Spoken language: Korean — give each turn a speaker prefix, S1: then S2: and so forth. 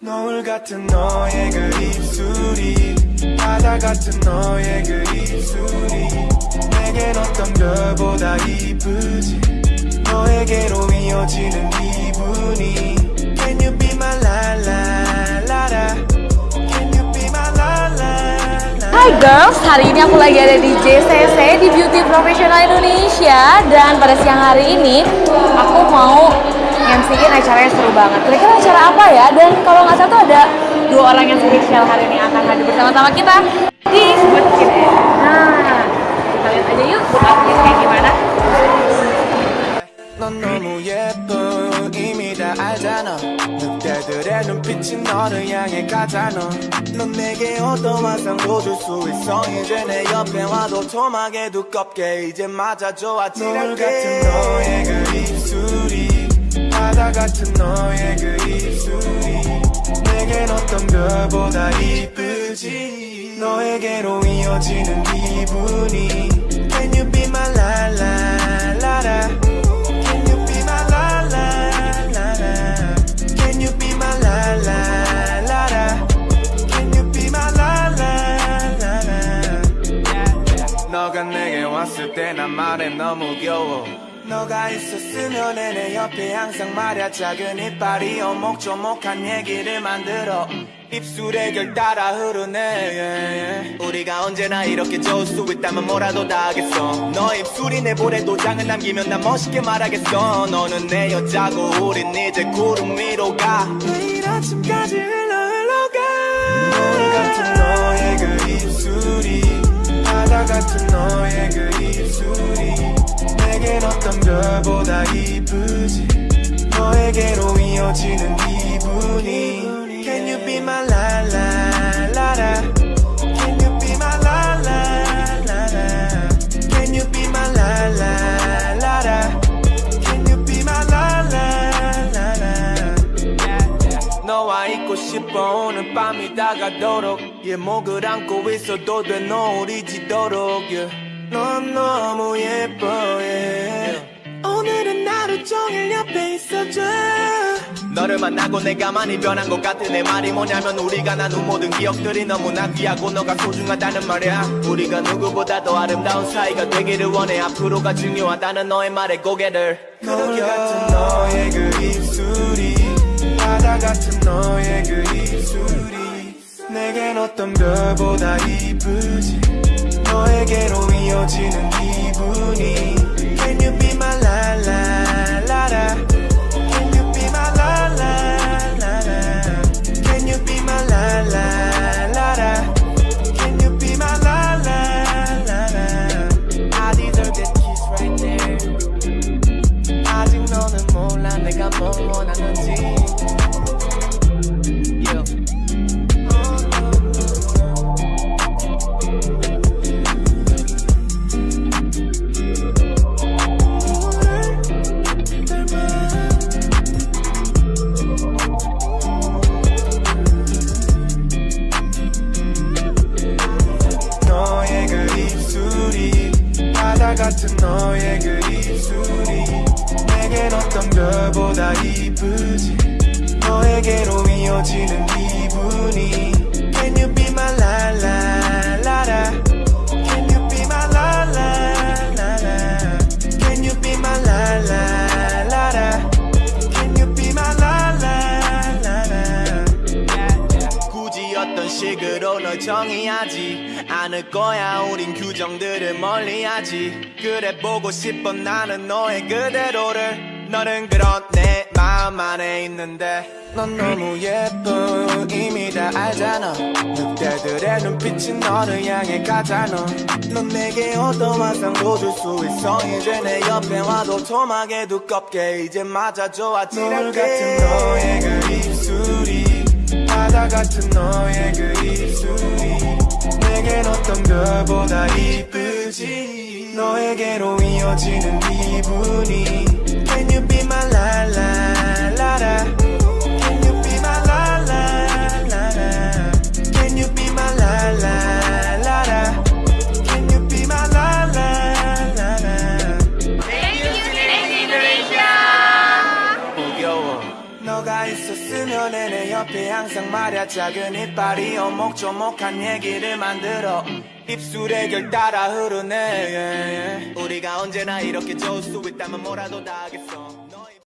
S1: 노을 같은 너의 그 입술이 바다 같은 너의 그 입술이 내겐 어떤 별보다 이쁘지. 너에게로 이어지는 기분이 Can you be my la la
S2: Hai girls, hari ini aku lagi ada di JCC di Beauty Professional Indonesia dan pada siang hari ini aku mau MC-in yang seru banget. Kira-kira acara apa ya? Dan kalau nggak salah tuh ada dua orang yang spesial hari ini akan hadir bersama-sama kita di Good. Nah, kita lihat aja yuk Good
S1: 눈빛이 너를 향해 가잖아 넌 내게 어떤 환상도 줄 수 있어? 이제 내 옆에 와도 토막에 두껍게 이제 맞아줘 아찔하게. 같은 너의 그 입술이 바다 같은 너의 그 입술이 내겐 어떤 별보다 이쁘지? 너에게로 이어지는 기분이 Can you be my la la 왔을 때 난 말해 너무 겨워. 너가 있었으면 내 옆에 항상 말야 작은 이빨이 오목조목한 얘기를 만들어. 음, 입술에 결 따라 흐르네. yeah, yeah. 우리가 언제나 이렇게 좋을 수 있다면 뭐라도 다 하겠어. 너 입술이 내 볼에 도장을 남기면 난 멋있게 말하겠어. 너는 내 여자고 우린 이제 구름 위로 가. 내일 아침까지 흘러 흘러가. 노을 같은 너의 그 입술 보다 이쁘지 너에게로 이어지는 기분이 Can you be my la la la la Can you be my la la la la Can you be my la la la la Can you be my la la la la 너와 있고 싶어 오늘 밤이 다가도록 얘 목을 안고 있어도 돼 노을이 지도록 yeah. 넌 너무 예뻐 yeah. 오늘은 하루 종일 옆에 있어줘. 너를 만나고 내가 많이 변한 것 같은 내 말이 뭐냐면 우리가 나눈 모든 기억들이 너무나 귀하고 너가 소중하다는 말이야. 우리가 누구보다 더 아름다운 사이가 되기를 원해. 앞으로가 중요하다는 너의 말에 고개를 거울 같은 너의 그 입술이 바다 같은 너의 그 입술이 내겐 어떤 별보다 이쁘지. 너에게로 이어지는 기분이 내가 뭘 원하는지 yeah. 너의 그 같은 너의 그 내겐 어떤 별보다 이쁘지 너에게로 이어지는 기분이 Can you be my la la la la Can you be my la la la la Can you be my la la la la Can you be my la la la la 굳이 어떤 식으로 널 정의하지 않을 거야 우린 규정들을 멀리하지 그래 보고 싶어 나는 너의 그대로를 너는 그런 내 마음 안에 있는데 넌 너무 예뻐 이미 다 알잖아. 늑대들의 눈빛이 너를 향해 가잖아. 넌 내게 어떤 환상도 줄 수 있어? 이제 내 옆에 와도 토막에 두껍게 이제 맞아줘. 노을 같은 너의 그 입술이 바다 같은 너의 그 입술이 내겐 어떤 별보다 이쁘지? 너에게로 이어지는 기분이 you be my la
S3: 옆에 항상 말야 작은 이빨이 오목조목한 얘기를 만들어 음. 입술에 결 따라 흐르네 예, 예. 우리가 언제나 이렇게 좋을 수 있다면 뭐라도 다 하겠어